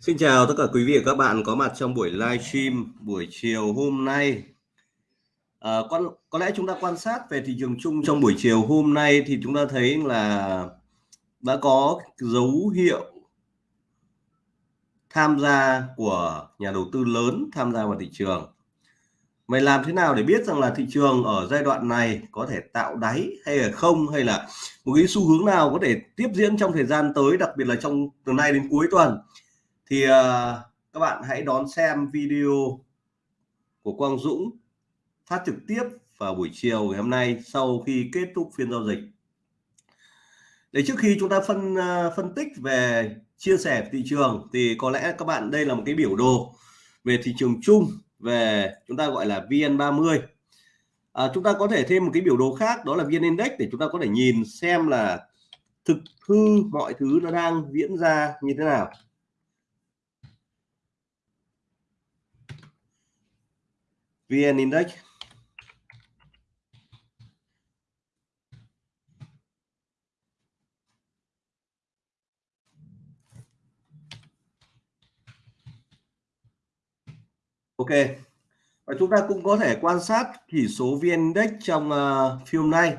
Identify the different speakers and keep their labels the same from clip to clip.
Speaker 1: Xin chào tất cả quý vị và các bạn có mặt trong buổi livestream buổi chiều hôm nay. Ờ, à, có, có lẽ chúng ta quan sát về thị trường chung trong buổi chiều hôm nay thì chúng ta thấy là đã có dấu hiệu tham gia của nhà đầu tư lớn tham gia vào thị trường. Mày làm thế nào để biết rằng là thị trường ở giai đoạn này có thể tạo đáy hay là không hay là một cái xu hướng nào có thể tiếp diễn trong thời gian tới đặc biệt là trong từ nay đến cuối tuần thì uh, các bạn hãy đón xem video của Quang Dũng phát trực tiếp vào buổi chiều ngày hôm nay sau khi kết thúc phiên giao dịch. Để trước khi chúng ta phân uh, phân tích về chia sẻ thị trường thì có lẽ các bạn đây là một cái biểu đồ về thị trường chung về chúng ta gọi là VN30. À, chúng ta có thể thêm một cái biểu đồ khác đó là VN Index để chúng ta có thể nhìn xem là thực hư mọi thứ nó đang diễn ra như thế nào. VN Index. Ok. Và chúng ta cũng có thể quan sát chỉ số VN Index trong uh, phiên nay.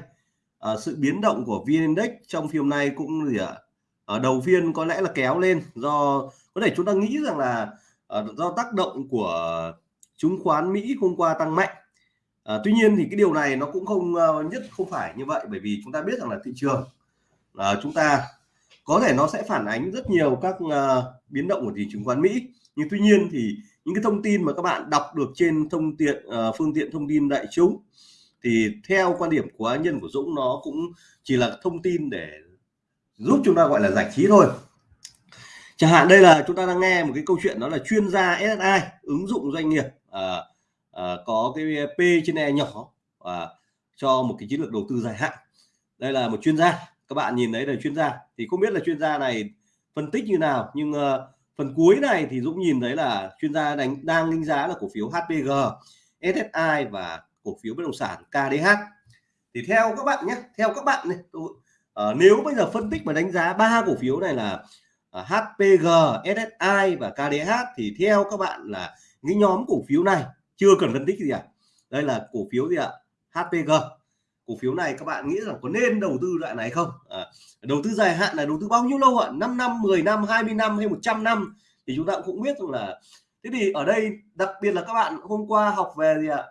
Speaker 1: Uh, sự biến động của VN Index trong phiên nay cũng gì ạ? Ở đầu phiên có lẽ là kéo lên do có thể chúng ta nghĩ rằng là uh, do tác động của chứng khoán Mỹ hôm qua tăng mạnh. À, tuy nhiên thì cái điều này nó cũng không uh, nhất không phải như vậy bởi vì chúng ta biết rằng là thị trường uh, chúng ta có thể nó sẽ phản ánh rất nhiều các uh, biến động của thị trường chứng khoán Mỹ. Nhưng tuy nhiên thì những cái thông tin mà các bạn đọc được trên thông tiện uh, phương tiện thông tin đại chúng thì theo quan điểm của nhân của Dũng nó cũng chỉ là thông tin để giúp chúng ta gọi là giải trí thôi. Chẳng hạn đây là chúng ta đang nghe một cái câu chuyện đó là chuyên gia SSI ứng dụng doanh nghiệp à, à, có cái P trên E nhỏ và cho một cái chiến lược đầu tư dài hạn. Đây là một chuyên gia các bạn nhìn thấy là chuyên gia. Thì không biết là chuyên gia này phân tích như nào nhưng uh, phần cuối này thì Dũng nhìn thấy là chuyên gia đánh đang đánh giá là cổ phiếu HPG SSI và cổ phiếu bất động sản KDH thì theo các bạn nhé theo các bạn này tôi, uh, nếu bây giờ phân tích và đánh giá ba cổ phiếu này là uh, HPG SSI và KDH thì theo các bạn là cái nhóm cổ phiếu này chưa cần phân tích gì à đây là cổ phiếu gì ạ? HPG cổ phiếu này các bạn nghĩ rằng có nên đầu tư loại này không? À, đầu tư dài hạn là đầu tư bao nhiêu lâu ạ? 5 năm 10 năm 20 năm hay 100 năm? Thì chúng ta cũng biết rằng là thế thì ở đây đặc biệt là các bạn hôm qua học về gì ạ?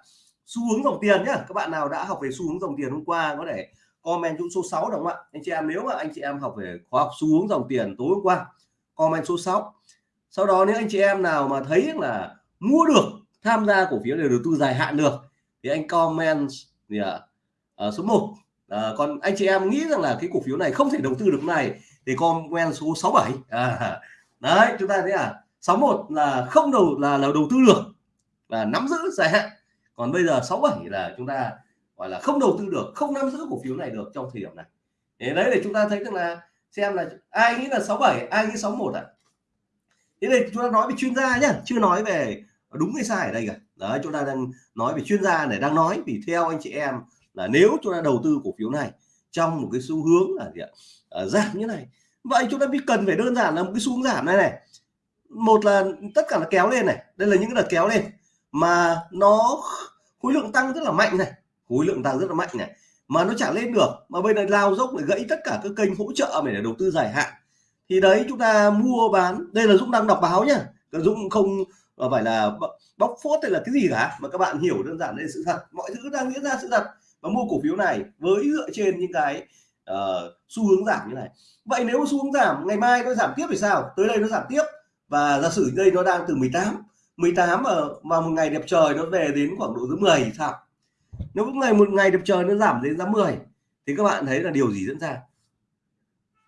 Speaker 1: Xu hướng dòng tiền nhá. Các bạn nào đã học về xu hướng dòng tiền hôm qua có thể comment chỗ số 6 đúng không ạ? Anh chị em nếu mà anh chị em học về khoa học xu hướng dòng tiền tối hôm qua comment số 6 sau đó nếu anh chị em nào mà thấy là mua được tham gia cổ phiếu để đầu tư dài hạn được. Thì anh comment gì ạ? À, số 1 à, ờ, còn anh chị em nghĩ rằng là cái cổ phiếu này không thể đầu tư được này thì comment số 67 à, đấy chúng ta thấy à 61 là không đầu là là đầu tư được và nắm giữ dài hạn. Còn bây giờ 67 là chúng ta gọi là không đầu tư được không nắm giữ cổ phiếu này được trong thời điểm này. Thế đấy để chúng ta thấy rằng là xem là ai nghĩ là 67 ai nghĩ 61 ạ? À? thế này chúng ta nói về chuyên gia nhá chưa nói về đúng hay sai ở đây cả? Đấy chúng ta đang nói về chuyên gia này đang nói vì theo anh chị em là nếu chúng ta đầu tư cổ phiếu này trong một cái xu hướng là gì ạ? À, giảm như này. Vậy chúng ta biết cần phải đơn giản là một cái xu hướng giảm này này. Một là tất cả là kéo lên này. Đây là những cái đợt kéo lên mà nó khối lượng tăng rất là mạnh này. Khối lượng tăng rất là mạnh này. Mà nó chả lên được. Mà bây giờ lao dốc để gãy tất cả các kênh hỗ trợ để đầu tư dài hạn. Thì đấy chúng ta mua bán. Đây là Dũng đang đọc báo nhá. Dũng không Ờ, và phải là bóc phốt hay là cái gì cả? Mà các bạn hiểu đơn giản đây là sự thật. Mọi thứ đang diễn ra sự thật và mua cổ phiếu này với dựa trên những cái uh, xu hướng giảm như này. Vậy nếu xu hướng giảm ngày mai nó giảm tiếp thì sao? Tới đây nó giảm tiếp. Và giả sử đây nó đang từ 18 18 mà mà một ngày đẹp trời nó về đến khoảng độ dưới 10 thì sao? Nếu một ngày một ngày đẹp trời nó giảm đến giá 10 thì các bạn thấy là điều gì diễn ra?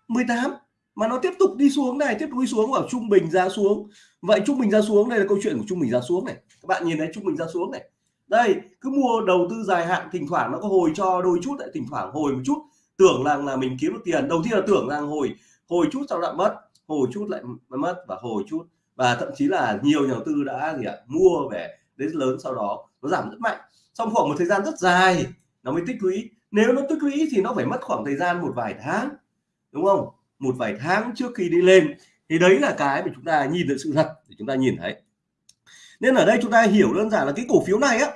Speaker 1: 18 mà nó tiếp tục đi xuống này tiếp tục đi xuống vào trung bình giá xuống vậy trung bình giá xuống, đây là câu chuyện của trung bình giá xuống này. Các bạn nhìn thấy trung bình giá xuống này. Đây, cứ mua đầu tư dài hạn, thỉnh thoảng nó có hồi cho đôi chút lại thỉnh thoảng hồi một chút, tưởng rằng là mình kiếm được tiền. Đầu tiên là tưởng rằng hồi hồi chút sau lại mất, hồi chút lại mất và hồi chút. Và thậm chí là nhiều nhà đầu tư đã gì ạ, mua về đến lớn sau đó, nó giảm rất mạnh. Trong khoảng một thời gian rất dài, nó mới tích lũy. Nếu nó tích lũy thì nó phải mất khoảng thời gian một vài tháng, đúng không? Một vài tháng trước khi đi lên thì đấy là cái mà chúng ta nhìn được sự thật để chúng ta nhìn thấy. Nên ở đây chúng ta hiểu đơn giản là cái cổ phiếu này á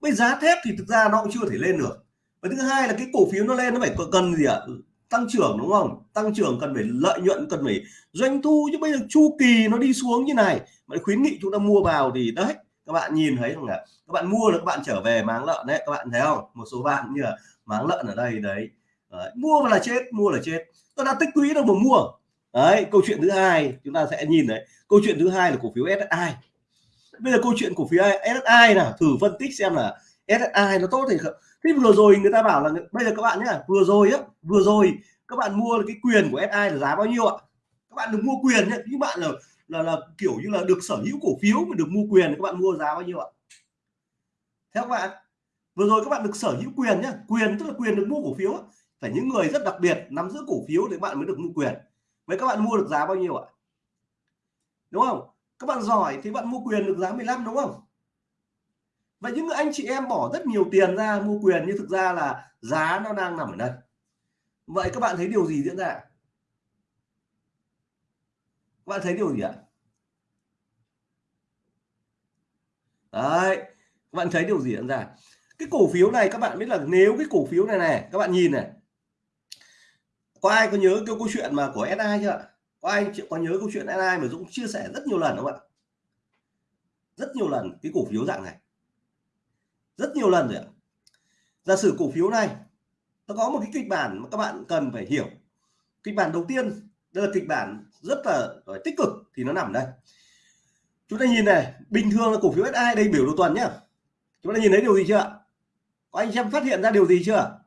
Speaker 1: bây giá thép thì thực ra nó cũng chưa thể lên được. Và thứ hai là cái cổ phiếu nó lên nó phải cần gì ạ? Ừ, tăng trưởng đúng không? Tăng trưởng cần phải lợi nhuận cần phải doanh thu chứ bây giờ chu kỳ nó đi xuống như này mà khuyến nghị chúng ta mua vào thì đấy các bạn nhìn thấy không ạ? Các bạn mua được các bạn trở về máng lợn đấy các bạn thấy không? Một số bạn như là máng lợn ở đây đấy, đấy. mua là chết mua là chết. Tôi đã tích lũy đâu mà mua đấy, câu chuyện thứ hai, chúng ta sẽ nhìn đấy. Câu chuyện thứ hai là cổ phiếu SSI bây giờ câu chuyện cổ phiếu SSI nào, thử phân tích xem là SSI nó tốt thì không. Thế vừa rồi người ta bảo là, bây giờ các bạn nhá, vừa rồi á, vừa rồi các bạn mua cái quyền của SI là giá bao nhiêu ạ? Các bạn được mua quyền nhé những bạn là là là kiểu như là được sở hữu cổ phiếu mà được mua quyền, các bạn mua giá bao nhiêu ạ? Theo các bạn, vừa rồi các bạn được sở hữu quyền nhá, quyền tức là quyền được mua cổ phiếu phải những người rất đặc biệt nắm giữ cổ phiếu thì các bạn mới được mua quyền vậy các bạn mua được giá bao nhiêu ạ? Đúng không? Các bạn giỏi thì bạn mua quyền được giá 15 đúng không? Vậy những anh chị em bỏ rất nhiều tiền ra mua quyền nhưng thực ra là giá nó đang nằm ở đây. Vậy các bạn thấy điều gì diễn ra? Các bạn thấy điều gì ạ? Đấy, các bạn thấy điều gì diễn ra? Cái cổ phiếu này các bạn biết là nếu cái cổ phiếu này này, các bạn nhìn này có ai có nhớ cái câu chuyện mà của SI chưa có ai có nhớ câu chuyện SI mà Dũng chia sẻ rất nhiều lần không ạ? Rất nhiều lần, cái cổ phiếu dạng này. Rất nhiều lần rồi ạ. Giả sử cổ phiếu này, nó có một cái kịch bản mà các bạn cần phải hiểu. Kịch bản đầu tiên, đây là kịch bản rất là tích cực thì nó nằm đây. Chúng ta nhìn này, bình thường là cổ phiếu SI đây biểu đồ tuần nhá. Chúng ta nhìn thấy điều gì chưa có anh em phát hiện ra điều gì chưa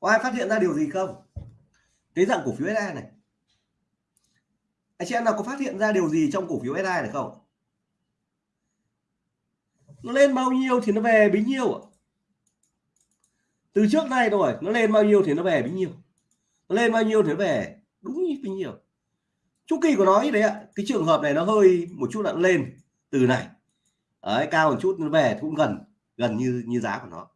Speaker 1: có ai phát hiện ra điều gì không? Cái dạng cổ phiếu SI này. Anh chị em nào có phát hiện ra điều gì trong cổ phiếu SI này không? Nó lên bao nhiêu thì nó về bấy nhiêu từ trước nay rồi nó lên bao nhiêu thì nó về bấy nhiêu. Nó lên bao nhiêu thì nó về đúng như bấy nhiêu. Chu kỳ của nó như đấy ạ. Cái trường hợp này nó hơi một chút là lên từ này. Đấy, cao một chút nó về cũng gần gần như như giá của nó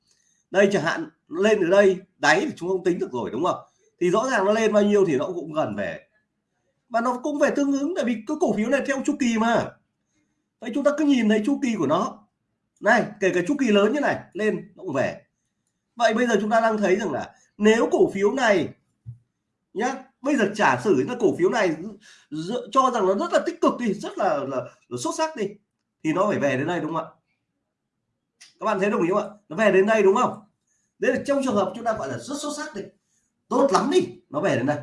Speaker 1: đây chẳng hạn lên ở đây đáy thì chúng không tính được rồi đúng không? Thì rõ ràng nó lên bao nhiêu thì nó cũng gần về. Và nó cũng về tương ứng tại vì cái cổ phiếu này theo chu kỳ mà. Vậy chúng ta cứ nhìn thấy chu kỳ của nó. Này kể cả chu kỳ lớn như này lên nó cũng về. Vậy bây giờ chúng ta đang thấy rằng là nếu cổ phiếu này nhá bây giờ trả sử là cổ phiếu này cho rằng nó rất là tích cực đi rất là, là, là xuất sắc đi thì nó phải về đến đây đúng không ạ? Các bạn thấy đồng ý không ạ? Nó về đến đây đúng không? Đấy là trong trường hợp chúng ta gọi là rất xuất sắc đi. Tốt lắm đi, nó về đến đây.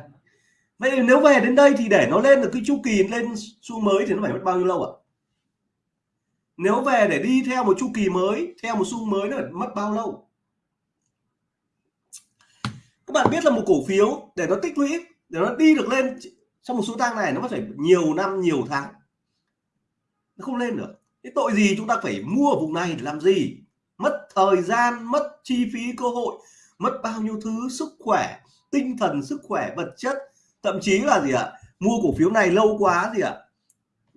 Speaker 1: Vậy nếu về đến đây thì để nó lên được cái chu kỳ lên xu mới thì nó phải mất bao nhiêu lâu ạ? Nếu về để đi theo một chu kỳ mới, theo một xu mới nó phải mất bao lâu? Các bạn biết là một cổ phiếu, để nó tích lũy, để nó đi được lên trong một số tăng này nó có phải nhiều năm, nhiều tháng. Nó không lên được. Cái tội gì chúng ta phải mua ở vùng này để làm gì? Thời gian mất chi phí cơ hội, mất bao nhiêu thứ, sức khỏe, tinh thần, sức khỏe, vật chất. Thậm chí là gì ạ? Mua cổ phiếu này lâu quá gì ạ?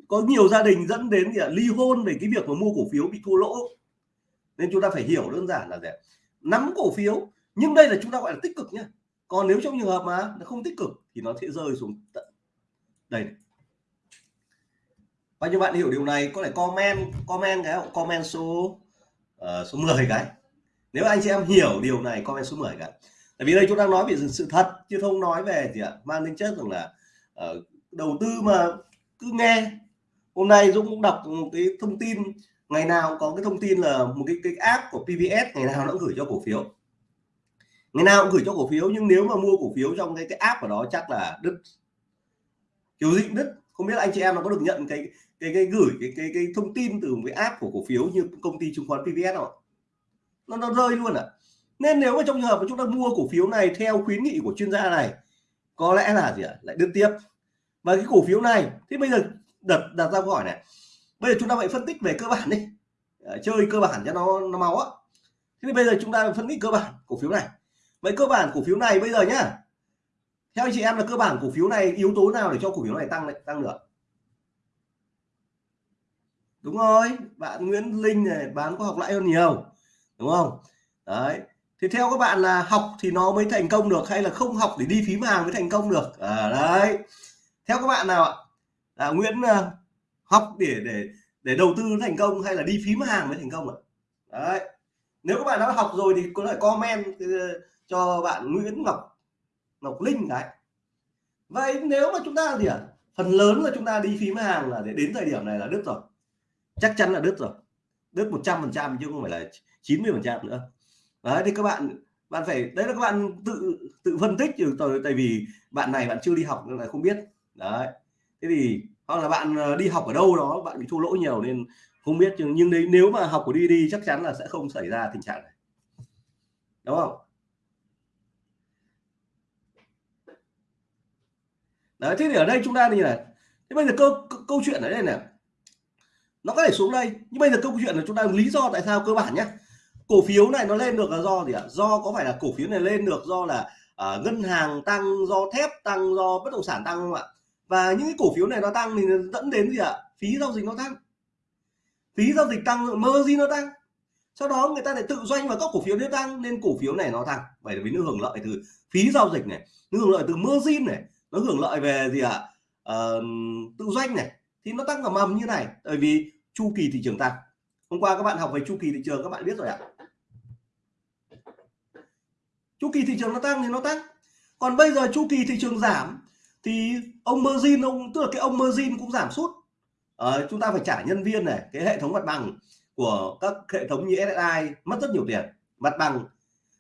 Speaker 1: Có nhiều gia đình dẫn đến gì ạ? Ly hôn về cái việc mà mua cổ phiếu bị thua lỗ. Nên chúng ta phải hiểu đơn giản là gì ạ? Nắm cổ phiếu, nhưng đây là chúng ta gọi là tích cực nhé còn nếu trong trường hợp mà nó không tích cực thì nó sẽ rơi xuống tận đây này. bao nhiêu bạn hiểu điều này, có thể comment comment cái comment số uh, số 10 cái. Nếu anh chị em hiểu điều này comment số 10 cái. Tại vì đây chúng đang nói về sự thật chứ không nói về gì ạ mang tính chất rằng là uh, đầu tư mà cứ nghe. Hôm nay Dũng cũng đọc một cái thông tin ngày nào có cái thông tin là một cái cái app của PVS ngày nào nó cũng gửi cho cổ phiếu. Ngày nào cũng gửi cho cổ phiếu nhưng nếu mà mua cổ phiếu trong cái cái app của đó chắc là đứt. Kiểu gì đứt. Không biết là anh chị em nó có được nhận cái cái cái gửi cái cái cái thông tin từ một cái app của cổ phiếu như công ty chứng khoán PVS họ nó nó rơi luôn à. Nên nếu mà trong trường hợp mà chúng ta mua cổ phiếu này theo khuyến nghị của chuyên gia này có lẽ là gì ạ? Lại đứt tiếp. Và cái cổ phiếu này thế bây giờ đặt đặt ra câu hỏi này bây giờ chúng ta phải phân tích về cơ bản đi. À, chơi cơ bản cho nó nó máu á. Thế thì bây giờ chúng ta phân tích cơ bản cổ phiếu này. Vậy cơ bản cổ phiếu này bây giờ nhá. Theo anh chị em là cơ bản cổ phiếu này yếu tố nào để cho cổ phiếu này tăng lại tăng được? Đúng rồi bạn Nguyễn Linh này bán có học lãi hơn nhiều đúng không? Đấy. Thì theo các bạn là học thì nó mới thành công được hay là không học để đi phím hàng mới thành công được? À, đấy. Theo các bạn nào ạ? Là Nguyễn ờ, học để để để đầu tư thành công hay là đi phím hàng mới thành công ạ? Đấy. Nếu các bạn đã học rồi thì có thể comment ờ, cho bạn Nguyễn Ngọc Ngọc Linh đấy. Vậy nếu mà chúng ta gì ạ? À? phần lớn là chúng ta đi phím hàng là để đến thời điểm này là đứt rồi chắc chắn là đứt rồi. Đứt 100 phần trăm chứ không phải là 90 phần trăm nữa. Đấy, thì các bạn bạn phải, đấy là các bạn tự tự phân tích từ tại vì bạn này bạn chưa đi học nên là không biết. Đấy. Thế thì, hoặc là bạn ờ, đi học ở đâu đó, bạn bị thua lỗ nhiều nên không biết, nhưng đấy, nếu mà học của đi đi, chắc chắn là sẽ không xảy ra tình trạng này. Đúng không? Đấy, thế thì ở đây chúng ta như này thế bây giờ câu câu chuyện ở đây này nó có thể xuống đây. Nhưng bây giờ câu chuyện là chúng ta lý do tại sao cơ bản nhé. Cổ phiếu này nó lên được là do gì ạ? Do có phải là cổ phiếu này lên được do là uh, ngân hàng tăng do thép tăng do bất động sản tăng không ạ? Và những cái cổ phiếu này nó tăng thì dẫn đến gì ạ? Phí giao dịch nó tăng. Phí giao dịch tăng margin nó tăng. Sau đó người ta lại tự doanh vào các cổ phiếu nó tăng nên cổ phiếu này nó tăng. Vậy là vì nó hưởng lợi từ phí giao dịch này nó hưởng lợi từ margin này nó hưởng lợi về gì ạ? Uh, tự doanh này thì nó tăng cả mầm như này bởi vì chu kỳ thị trường tăng. Hôm qua các bạn học về chu kỳ thị trường các bạn biết rồi ạ. Chu kỳ thị trường nó tăng thì nó tăng. Còn bây giờ chu kỳ thị trường giảm thì ông margin ông tức là cái ông margin cũng giảm sút. Ờ, chúng ta phải trả nhân viên này cái hệ thống mặt bằng của các hệ thống như SSI mất rất nhiều tiền mặt bằng.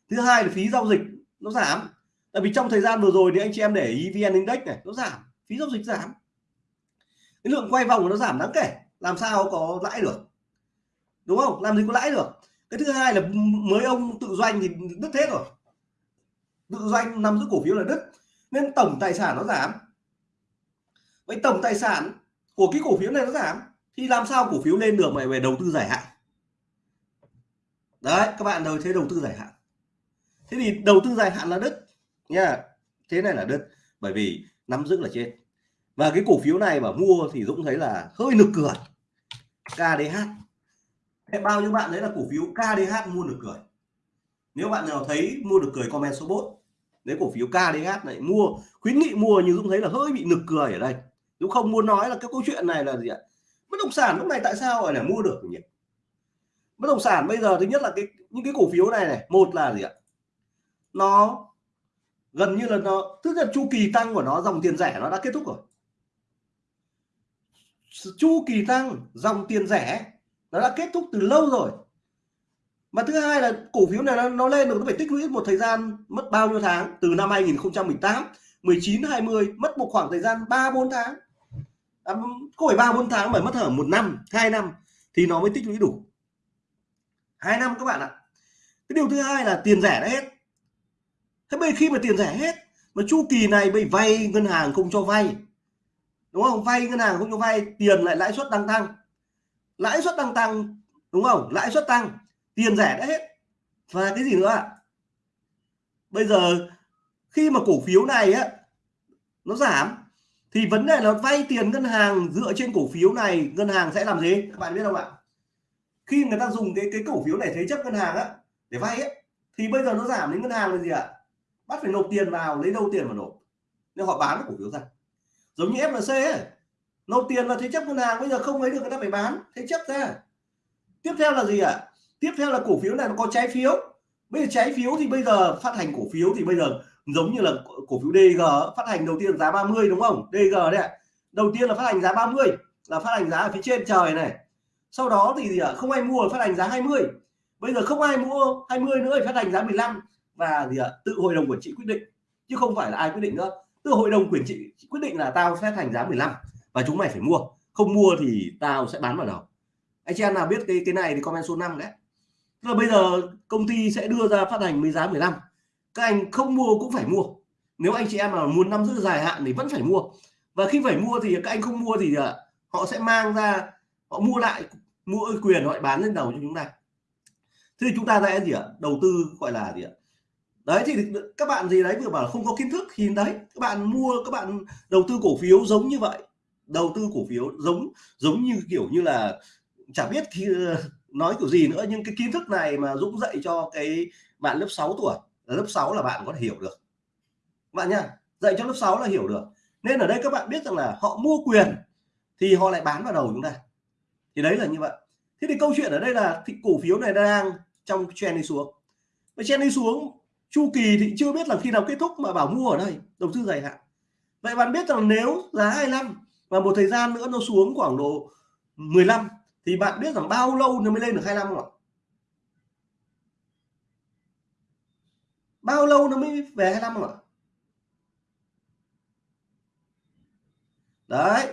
Speaker 1: Thứ hai là phí giao dịch nó giảm. Tại vì trong thời gian vừa rồi thì anh chị em để ý vn index này nó giảm phí giao dịch giảm cái lượng quay vòng nó giảm đáng kể. Làm sao có lãi được? Đúng không? Làm gì có lãi được? Cái thứ hai là mới ông tự doanh thì đứt hết rồi. Tự doanh nắm giữ cổ phiếu là đứt. Nên tổng tài sản nó giảm. Vậy tổng tài sản của cái cổ phiếu này nó giảm, thì làm sao cổ phiếu lên được mà về đầu tư dài hạn? Đấy, các bạn đầu thế đầu tư dài hạn. Thế thì đầu tư dài hạn là đứt nha. Thế này là đứt, bởi vì nắm giữ là chết và cái cổ phiếu này mà mua thì Dũng thấy là hơi nực cười. KDH thế bao nhiêu bạn đấy là cổ phiếu KDH mua được cười? Nếu bạn nào thấy mua được cười, comment số 4 đấy, cổ phiếu KDH này mua, khuyến nghị mua nhưng Dũng thấy là hơi bị nực cười ở đây. Dũng không muốn nói là cái câu chuyện này là gì ạ? Bất động sản lúc này tại sao lại là mua được nhỉ? Bất động sản bây giờ thứ nhất là cái, những cái cổ phiếu này này, một là gì ạ? Nó gần như là nó, tức là chu kỳ tăng của nó, dòng tiền rẻ nó đã kết thúc rồi chu kỳ tăng dòng tiền rẻ nó đã kết thúc từ lâu rồi. Mà thứ hai là cổ phiếu này nó, nó lên được nó phải tích lũy một thời gian mất bao nhiêu tháng? Từ năm 2018 19 20 mất một khoảng thời gian 3 4 tháng. À, có phải 3 4 tháng mà mất hở một năm hai năm thì nó mới tích lũy đủ. Hai năm các bạn ạ. Cái điều thứ hai là tiền rẻ đã hết. Thế bây khi mà tiền rẻ hết mà chu kỳ này bị vay ngân hàng không cho vay đúng không? Vay ngân hàng không cho vay, tiền lại lãi suất đang tăng. Lãi suất đang tăng, đúng không? Lãi suất tăng, tiền rẻ đã hết. Và cái gì nữa ạ? Bây giờ, khi mà cổ phiếu này á, nó giảm, thì vấn đề là vay tiền ngân hàng dựa trên cổ phiếu này, ngân hàng sẽ làm gì? Các bạn biết không ạ? Khi người ta dùng cái cái cổ phiếu này thế chấp ngân hàng á, để vay ấy thì bây giờ nó giảm đến ngân hàng là gì ạ? Bắt phải nộp tiền vào, lấy đâu tiền mà nộp? Nên họ bán cổ phiếu ra giống như FLC ấy. Nộp tiền vào thế chấp ngân hàng, bây giờ không lấy được người ta phải bán. Thế chấp ra. Tiếp theo là gì ạ? Tiếp theo là cổ phiếu này nó có trái phiếu. Bây giờ trái phiếu thì bây giờ phát hành cổ phiếu thì bây giờ giống như là cổ phiếu DG phát hành đầu tiên giá 30 đúng không? DG đấy ạ. Đầu tiên là phát hành giá 30 là phát hành giá ở phía trên trời này. Sau đó thì gì ạ? Không ai mua, phát hành giá 20 bây giờ không ai mua 20 nữa thì phát hành giá 15 và gì ạ? Tự hội đồng quản trị quyết định, chứ không phải là ai quyết định nữa tức hội đồng quản trị quyết định là tao sẽ thành giá 15 và chúng mày phải mua. Không mua thì tao sẽ bán vào đầu. Anh chị em nào biết cái cái này thì comment số 5 đấy. Là bây giờ công ty sẽ đưa ra phát hành với giá 15 các anh không mua cũng phải mua. Nếu anh chị em nào muốn nắm giữ dài hạn thì vẫn phải mua. Và khi phải mua thì các anh không mua thì à, họ sẽ mang ra, họ mua lại, mua quyền họ bán lên đầu cho chúng ta. Thế thì chúng ta sẽ gì ạ? Đầu tư gọi là gì ạ? Đấy, thì các bạn gì đấy, vừa bảo không có kiến thức thì đấy, các bạn mua, các bạn đầu tư cổ phiếu giống như vậy. Đầu tư cổ phiếu giống giống như kiểu như là chả biết khi ờ, nói kiểu gì nữa, nhưng cái kiến thức này mà Dũng dạy cho cái bạn lớp 6 tuổi lớp 6 là bạn có thể hiểu được. Bạn nha dạy cho lớp 6 là hiểu được. Nên ở đây các bạn biết rằng là họ mua quyền thì họ lại bán vào đầu chúng ta. Thì đấy là như vậy. Thế thì câu chuyện ở đây là thì cổ phiếu này đang trong trend đi xuống. Và trend đi xuống chu kỳ thì chưa biết là khi nào kết thúc mà bảo mua ở đây, đầu tư dài hạn. Vậy bạn biết rằng nếu giá 25 và một thời gian nữa nó xuống khoảng độ 15 thì bạn biết rằng bao lâu nó mới lên được 25 không ạ? Bao lâu nó mới về 25 không ạ? Đấy,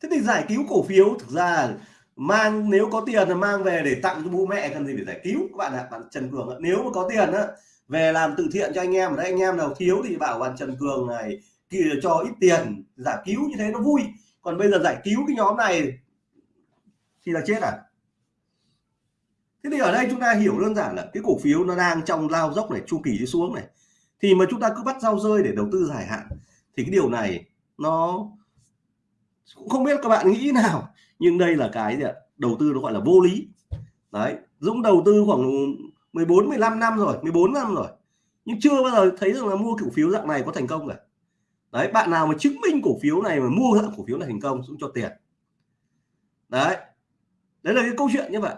Speaker 1: thế thì giải cứu cổ phiếu thực ra mang, nếu có tiền là mang về để tặng cho bố mẹ, cần gì để giải cứu các bạn ạ, bạn Trần Cường ạ. nếu mà có tiền á về làm từ thiện cho anh em ở đây anh em nào thiếu thì bảo bạn Trần Cường này kia cho ít tiền, giải cứu như thế nó vui. Còn bây giờ giải cứu cái nhóm này thì là chết à? Thế thì ở đây chúng ta hiểu đơn giản là cái cổ phiếu nó đang trong lao dốc này, chu kỳ đi xuống này. Thì mà chúng ta cứ bắt rau rơi để đầu tư dài hạn, thì cái điều này nó cũng không biết các bạn nghĩ nào. Nhưng đây là cái gì ạ? Đầu tư nó gọi là vô lý. Đấy, Dũng đầu tư khoảng 14 15 năm rồi 14 năm rồi. Nhưng chưa bao giờ thấy rằng là mua cổ phiếu dạng này có thành công cả. Đấy, bạn nào mà chứng minh cổ phiếu này mà mua dạng cổ phiếu này thành công cũng cho tiền. Đấy đấy là cái câu chuyện như vậy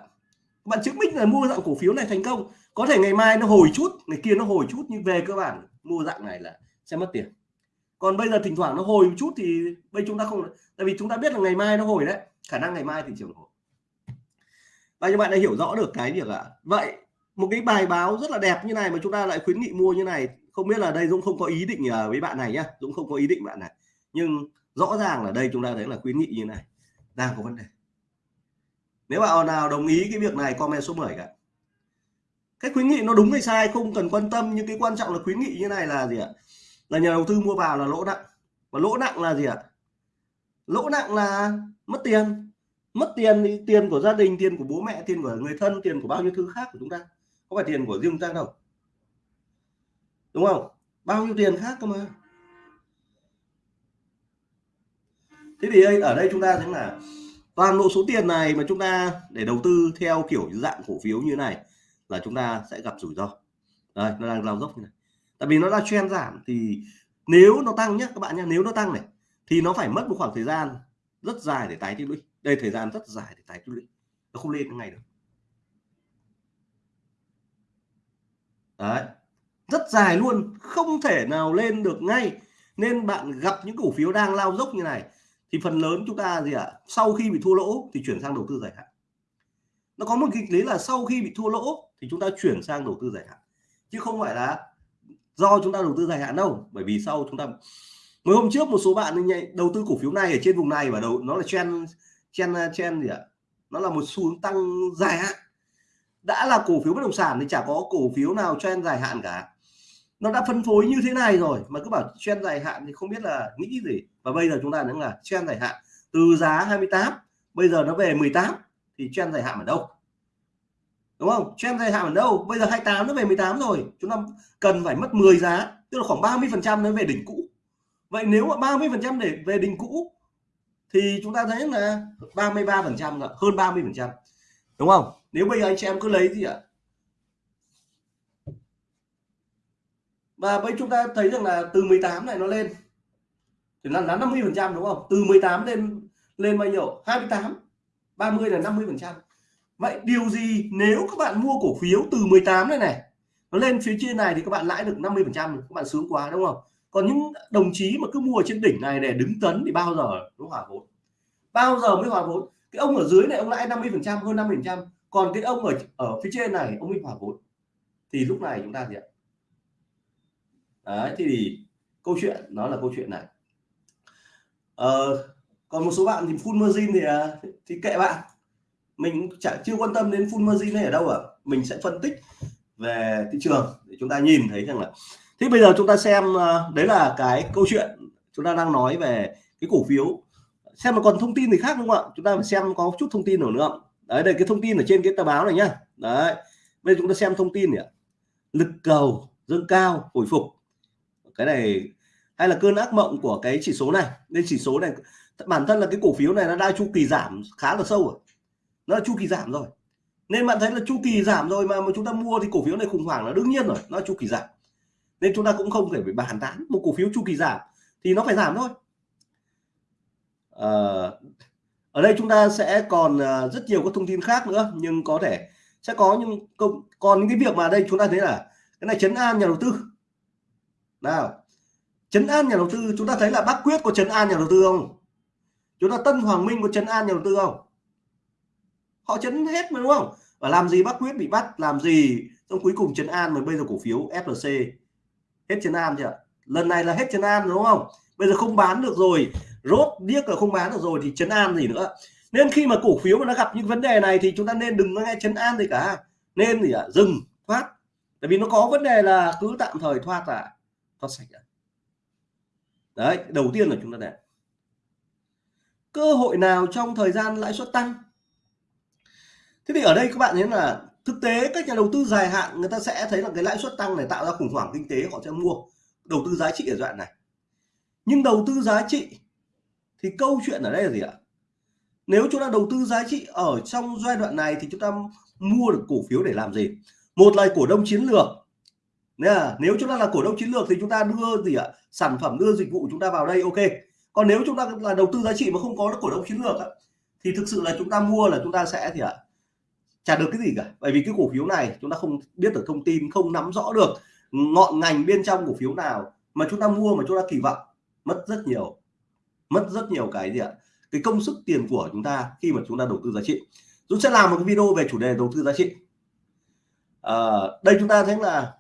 Speaker 1: bạn chứng minh là mua dạng cổ phiếu này thành công, có thể ngày mai nó hồi chút, ngày kia nó hồi chút, nhưng về cơ bản mua dạng này là sẽ mất tiền. Còn bây giờ thỉnh thoảng nó hồi một chút thì bây chúng ta không, tại vì chúng ta biết là ngày mai nó hồi đấy, khả năng ngày mai thị trường hồi. Và như bạn đã hiểu rõ được cái việc là, vậy một cái bài báo rất là đẹp như này mà chúng ta lại khuyến nghị mua như này. Không biết là đây Dũng không có ý định ờ, với bạn này nhá. Dũng không có ý định bạn này. Nhưng rõ ràng là đây chúng ta thấy là khuyến nghị như này. Đang có vấn đề. Nếu bạn nào đồng ý cái việc này, comment số 10 cả cái khuyến nghị nó đúng hay sai không cần quan tâm, nhưng cái quan trọng là khuyến nghị như này là gì ạ? Là nhà đầu tư mua vào là lỗ nặng. Và lỗ nặng là gì ạ? Lỗ nặng là mất tiền. Mất tiền thì tiền của gia đình, tiền của bố mẹ, tiền của người thân, tiền của bao nhiêu thứ khác của chúng ta có phải tiền của riêng ta đâu. Đúng không? Bao nhiêu tiền khác cơ mà. Thế thì ở đây chúng ta thấy là toàn bộ số tiền này mà chúng ta để đầu tư theo kiểu dạng cổ phiếu như này là chúng ta sẽ gặp rủi ro. Đây, nó đang lao dốc như này. Tại vì nó đã trend giảm thì nếu nó tăng nhé các bạn nhé nếu nó tăng này, thì nó phải mất một khoảng thời gian rất dài để tái tích lũy. Đây, thời gian rất dài để tái tích lũy. Nó không lên ngay được. Đấy. Rất dài luôn, không thể nào lên được ngay. Nên bạn gặp những cổ phiếu đang lao dốc như này, thì phần lớn chúng ta gì ạ? À? sau khi bị thua lỗ thì chuyển sang đầu tư dài hạn. Nó có một kịch lý là sau khi bị thua lỗ thì chúng ta chuyển sang đầu tư dài hạn. Chứ không phải là do chúng ta đầu tư dài hạn đâu, bởi vì sau chúng ta mới hôm trước một số bạn đầu tư cổ phiếu này ở trên vùng này và đầu nó là trend trend trend gì ạ? Nó là một xu hướng tăng dài hạn đã là cổ phiếu bất động sản thì chả có cổ phiếu nào trend dài hạn cả. Nó đã phân phối như thế này rồi, mà cứ bảo trend dài hạn thì không biết là nghĩ gì. Và bây giờ chúng ta đang là trend dài hạn từ giá 28 bây giờ nó về 18 thì trend dài hạn ở đâu? Đúng không? Trend dài hạn ở đâu? Bây giờ 28 nó về 18 rồi. Chúng ta cần phải mất 10 giá, tức là khoảng 30 phần trăm nó về đỉnh cũ. Vậy nếu mà 30 phần trăm để về đỉnh cũ, thì chúng ta thấy là 33 phần trăm hơn 30 phần trăm. Đúng không? Nếu bây giờ anh chị em cứ lấy gì ạ? Và bây chúng ta thấy rằng là từ 18 này nó lên. Thì là 50 phần trăm đúng không? Từ 18 lên lên bao nhiêu? 28 30 là 50 phần trăm. Vậy điều gì nếu các bạn mua cổ phiếu từ 18 này này, nó lên phía trên này thì các bạn lãi được 50 phần trăm, các bạn sướng quá đúng không? Còn những đồng chí mà cứ mua ở trên đỉnh này để đứng tấn thì bao giờ nó hòa vốn bao giờ mới hòa vốn cái ông ở dưới này, ông lãi 50 phần trăm, hơn 50 phần trăm còn cái ông ở ở phía trên này ông mới hòa vốn thì lúc này chúng ta gì ạ? Đấy thì câu chuyện nó là câu chuyện này. Ờ, còn một số bạn thì full margin thì à, thì kệ bạn. Mình chẳng chưa quan tâm đến full margin này ở đâu ạ. À. mình sẽ phân tích về thị trường để chúng ta nhìn thấy rằng là thế bây giờ chúng ta xem à, đấy là cái câu chuyện chúng ta đang nói về cái cổ phiếu. Xem mà còn thông tin gì khác không ạ? Chúng ta phải xem có chút thông tin nữa nữa không? Đấy đây cái thông tin ở trên cái tờ báo này nhá. Đấy bây giờ chúng ta xem thông tin nhỉ. Lực cầu dâng cao hồi phục. Cái này hay là cơn ác mộng của cái chỉ số này. Nên chỉ số này bản thân là cái cổ phiếu này nó đang chu kỳ giảm khá là sâu rồi. Nó là chu kỳ giảm rồi. Nên bạn thấy là chu kỳ giảm rồi mà, mà chúng ta mua thì cổ phiếu này khủng hoảng là đương nhiên rồi nó chu kỳ giảm. Nên chúng ta cũng không thể phải bàn tán. Một cổ phiếu chu kỳ giảm thì nó phải giảm thôi. À, ở đây chúng ta sẽ còn à, rất nhiều các thông tin khác nữa, nhưng có thể sẽ có những công còn những cái việc mà đây chúng ta thấy là cái này chấn an nhà đầu tư. Nào chấn an nhà đầu tư, chúng ta thấy là bác quyết có chấn an nhà đầu tư không? Chúng ta tân hoàng minh có chấn an nhà đầu tư không? Họ chấn hết mà, đúng không? Và làm gì bác quyết bị bắt, làm gì xong cuối cùng chấn an mà bây giờ cổ phiếu FLC hết chấn an chưa lần này là hết chấn an, đúng không? Bây giờ không bán được rồi rốt điếc là không bán được rồi thì chấn an gì nữa. Nên khi mà cổ phiếu mà nó gặp những vấn đề này thì chúng ta nên đừng nghe chấn an gì cả. Nên gì ạ? Dừng, thoát. Tại vì nó có vấn đề là cứ tạm thời thoát là thoát sạch đấy, đầu tiên là chúng ta này cơ hội nào trong thời gian lãi suất tăng? Thế thì ở đây các bạn thấy là thực tế các nhà đầu tư dài hạn người ta sẽ thấy là cái lãi suất tăng này tạo ra khủng hoảng kinh tế, họ sẽ mua đầu tư giá trị ở đoạn này. Nhưng đầu tư giá trị thì câu chuyện ở đây là gì ạ nếu chúng ta đầu tư giá trị ở trong giai đoạn này thì chúng ta mua được cổ phiếu để làm gì một là cổ đông chiến lược nếu chúng ta là cổ đông chiến lược thì chúng ta đưa gì ạ sản phẩm đưa dịch vụ chúng ta vào đây ok còn nếu chúng ta là đầu tư giá trị mà không có cổ đông chiến lược thì thực sự là chúng ta mua là chúng ta sẽ thì ạ chả được cái gì cả bởi vì cái cổ phiếu này chúng ta không biết được thông tin không nắm rõ được ngọn ngành bên trong cổ phiếu nào mà chúng ta mua mà chúng ta kỳ vọng mất rất nhiều mất rất nhiều cái gì ạ? Cái công sức tiền của chúng ta khi mà chúng ta đầu tư giá trị. Dũng sẽ làm một cái video về chủ đề đầu tư giá trị. À, đây chúng ta thấy là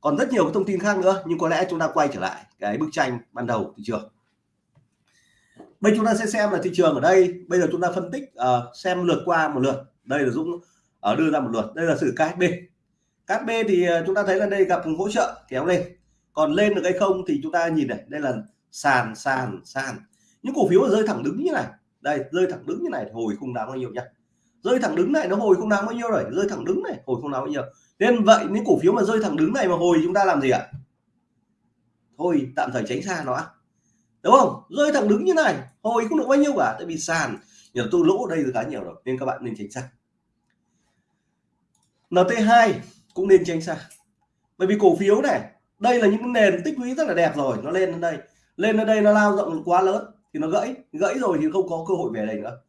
Speaker 1: còn rất nhiều cái thông tin khác nữa nhưng có lẽ chúng ta quay trở lại cái bức tranh ban đầu thị trường. Bây chúng ta sẽ xem là thị trường ở đây. Bây giờ chúng ta phân tích uh, xem lượt qua một lượt. Đây là Dũng ở đưa ra một lượt. Đây là sự KSB KSB thì chúng ta thấy là đây gặp hỗ trợ kéo lên. Còn lên được hay không thì chúng ta nhìn này. Đây là sàn sàn sàn những cổ phiếu rơi thẳng đứng như này. Đây, rơi thẳng đứng như này hồi không đáng bao nhiêu nhá. Rơi thẳng đứng này nó hồi không đáng bao nhiêu rồi. Rơi thẳng đứng này, hồi không đáng bao nhiêu. Nên vậy, những cổ phiếu mà rơi thẳng đứng này mà hồi chúng ta làm gì ạ? Thôi, tạm thời tránh xa nó. Đúng không? Rơi thẳng đứng như này, hồi không được bao nhiêu cả. Tại vì sàn nhà tôi lỗ ở đây là khá nhiều rồi, nên các bạn nên tránh xa. NT2 cũng nên tránh xa. Bởi vì cổ phiếu này, đây là những nền tích lũy rất là đẹp rồi. Nó lên đến đây. Lên đến đây nó lao rộng quá lớn thì nó gãy gãy rồi thì không có cơ hội về đây nữa.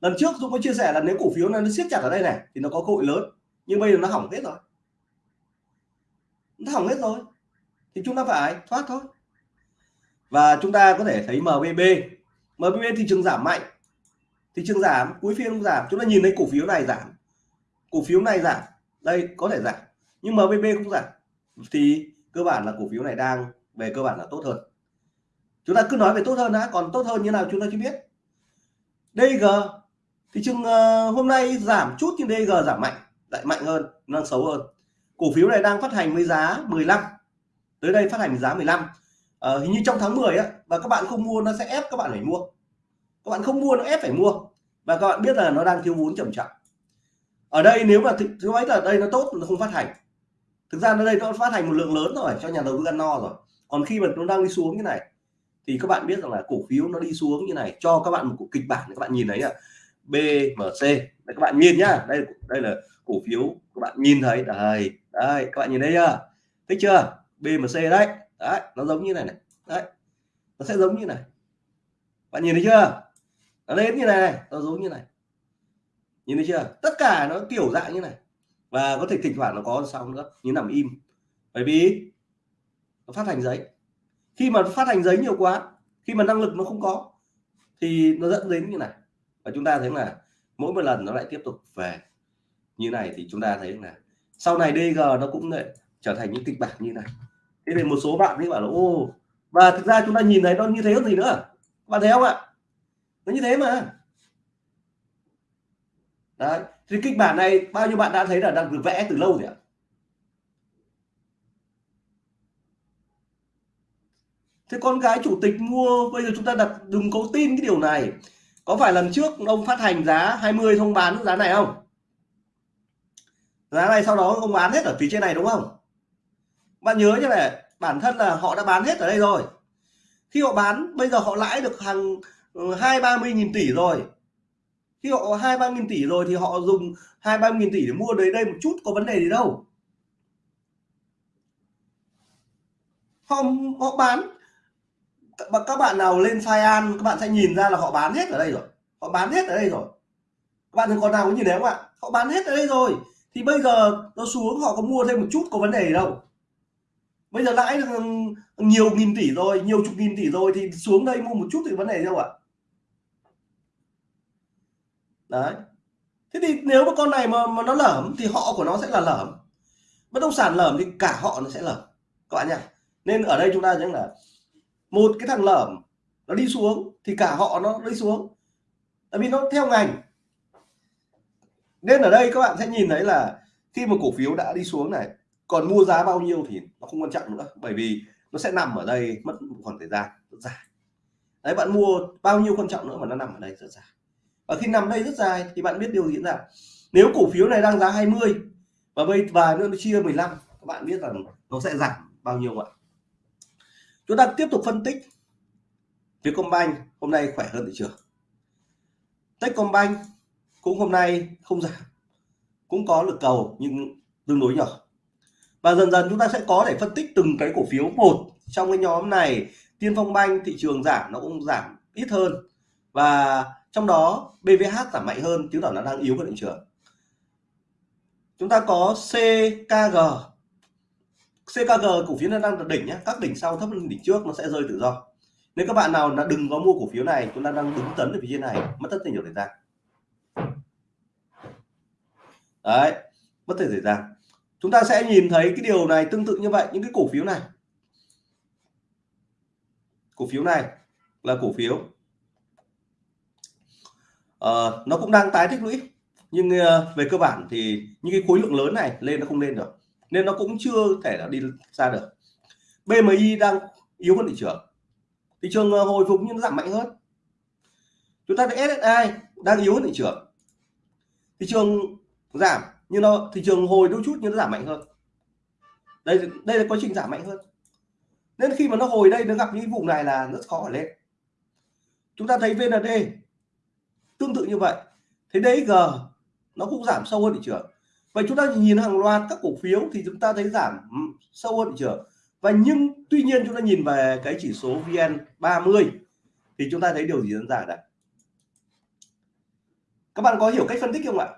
Speaker 1: Lần trước Dũng có chia sẻ là nếu cổ phiếu này nó siết chặt ở đây này, thì nó có cơ hội lớn. Nhưng bây giờ nó hỏng hết rồi. Nó hỏng hết rồi. Thì chúng ta phải thoát thôi. Và chúng ta có thể thấy MBB MBB thị trường giảm mạnh. Thị trường giảm, cuối phiên cũng giảm. Chúng ta nhìn thấy cổ phiếu này giảm. Cổ phiếu này giảm. Đây, có thể giảm. Nhưng MBB cũng giảm. Thì cơ bản là cổ phiếu này đang, về cơ bản là tốt hơn chúng ta cứ nói về tốt hơn đã còn tốt hơn như nào chúng ta chưa biết. DG thị trường uh, ờ, hôm nay giảm chút nhưng DG giảm mạnh lại mạnh hơn đang xấu hơn. Cổ phiếu này đang phát hành với giá 15 tới đây phát hành giá 15 uh, ờ, hình như trong tháng 10 á và các bạn không mua nó sẽ ép các bạn phải mua. Các bạn không mua nó ép phải mua và các bạn biết là nó đang thiếu vốn trầm trọng ở đây nếu mà thứ mấy là đây nó tốt nó không phát hành. Thực ra nó đây nó phát hành một lượng lớn rồi cho nhà đầu tư ăn no rồi. Còn khi mà nó đang đi xuống như này thì các bạn biết rằng là cổ phiếu nó đi xuống như này, cho các bạn một kịch bản các bạn nhìn thấy à BMC đây các bạn nhìn nhá. Đây đây là cổ phiếu, các bạn nhìn thấy. Đây đây, các bạn nhìn thấy chưa? Thích chưa? BMC đấy. Đấy, nó giống như này này. Đấy, nó sẽ giống như này. Bạn nhìn thấy chưa? Nó lên như này nó giống như này. Nhìn thấy chưa? Tất cả nó kiểu dạng như này. Và có thể thỉnh thoảng nó có xong nữa, như nằm im. Bởi vì nó phát hành giấy khi mà phát hành giấy nhiều quá, khi mà năng lực nó không có, thì nó dẫn đến như này. Và chúng ta thấy là mỗi một lần nó lại tiếp tục về. Như này thì chúng ta thấy là sau này DG nó cũng lại trở thành những kịch bản như này. Thế thì một số bạn ấy bảo là ô và thực ra chúng ta nhìn thấy nó như thế còn gì nữa bạn thấy không ạ? Nó như thế mà. Đấy, thì kịch bản này bao nhiêu bạn đã thấy là đang được vẽ từ lâu rồi ạ thế con gái chủ tịch mua, bây giờ chúng ta đặt, đừng có tin cái điều này. Có phải lần trước ông phát hành giá 20 không bán giá này không? Giá này sau đó ông bán hết ở phía trên này đúng không? Bạn nhớ như này, bản thân là họ đã bán hết ở đây rồi. Khi họ bán, bây giờ họ lãi được hàng ừ, hai ba mươi nghìn tỷ rồi. Khi họ hai ba nghìn tỷ rồi thì họ dùng hai ba nghìn tỷ để mua đấy đây một chút, có vấn đề gì đâu. Họ họ bán các bạn nào lên An các bạn sẽ nhìn ra là họ bán hết ở đây rồi. Họ bán hết ở đây rồi. Các bạn còn nào có nhìn thấy không ạ? Họ bán hết ở đây rồi. Thì bây giờ nó xuống họ có mua thêm một chút có vấn đề gì đâu. Bây giờ lãi nhiều nghìn tỷ rồi nhiều chục nghìn tỷ rồi thì xuống đây mua một chút thì vấn đề đâu ạ? Đấy. Thế thì nếu mà con này mà, mà nó lởm thì họ của nó sẽ là lởm. Bất động sản lởm thì cả họ nó sẽ lởm. Các bạn nhá. Nên ở đây chúng ta nhớ là một cái thằng lởm, nó đi xuống, thì cả họ nó đi xuống. Tại vì nó theo ngành. Nên ở đây các bạn sẽ nhìn thấy là khi mà cổ phiếu đã đi xuống này, còn mua giá bao nhiêu thì nó không quan trọng nữa. Bởi vì nó sẽ nằm ở đây, mất một khoảng thời gian, rất dài. Đấy, bạn mua bao nhiêu quan trọng nữa mà nó nằm ở đây, rất dài. Và khi nằm đây rất dài thì bạn biết điều diễn ra nếu cổ phiếu này đang giá 20 và bây và nữa nó chia 15 các bạn biết rằng nó sẽ giảm bao nhiêu ạ? Chúng ta tiếp tục phân tích Vietcombank hôm nay khỏe hơn thị trường. Techcombank cũng hôm nay không giảm, cũng có lực cầu nhưng tương đối nhỏ. Và dần dần chúng ta sẽ có để phân tích từng cái cổ phiếu. Một, trong cái nhóm này, Tiên Phong Banh thị trường giảm, nó cũng giảm ít hơn. Và trong đó BVH giảm mạnh hơn, chứng tỏ nó đang yếu hơn thị trường. Chúng ta có CKG CKG cổ phiếu nó đang đỉnh nhé các đỉnh sau thấp hơn đỉnh trước nó sẽ rơi tự do. Nếu các bạn nào đã đừng có mua cổ phiếu này chúng ta đang đứng tấn ở phía trên này mất rất nhiều thời gian. Đấy mất thời gian. Chúng ta sẽ nhìn thấy cái điều này tương tự như vậy những cái cổ phiếu này. Cổ phiếu này là cổ phiếu uh, nó cũng đang tái tích lũy. Nhưng uh, về cơ bản thì những cái khối lượng lớn này lên nó không lên được nên nó cũng chưa thể là đi ra được. BMI đang yếu hơn thị trường. Thị trường ờ, hồi phục nhưng nó giảm mạnh hơn. Chúng ta thấy SSI đang yếu hơn thị trường. Thị trường giảm nhưng nó, thị trường hồi đôi chút nhưng nó giảm mạnh hơn. Đây đây là quá trình giảm mạnh hơn. Nên khi mà nó hồi đây nó gặp những vùng này là rất khó để lên. Chúng ta thấy VND tương tự như vậy. Thế đấy G nó cũng giảm sâu hơn thị trường vậy chúng ta nhìn hàng loạt các cổ phiếu thì chúng ta thấy giảm sâu hơn thị trường. Và nhưng tuy nhiên chúng ta nhìn về cái chỉ số VN 30 thì chúng ta thấy điều gì diễn ra đây các bạn có hiểu cách phân tích không ạ?